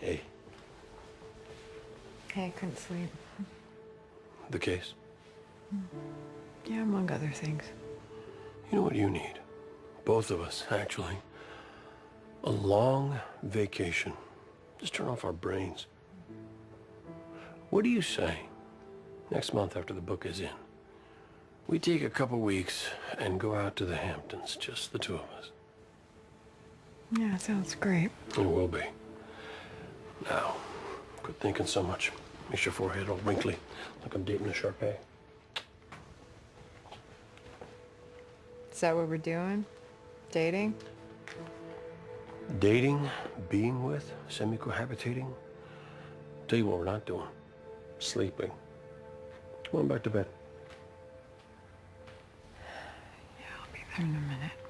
Hey, Hey, I couldn't sleep. the case. Mm. Yeah, among other things. You know what you need? Both of us, actually. A long vacation. Just turn off our brains. What do you say? Next month after the book is in, we take a couple weeks and go out to the Hamptons, just the two of us. Yeah, sounds great. It will be. Now, quit thinking so much. Makes your forehead all wrinkly, like I'm dating a Shar-Pei. Is that what we're doing? Dating? Dating, being with, semi-cohabitating. Tell you what we're not doing. Sleeping. Come on back to bed. Yeah, I'll be there in a minute.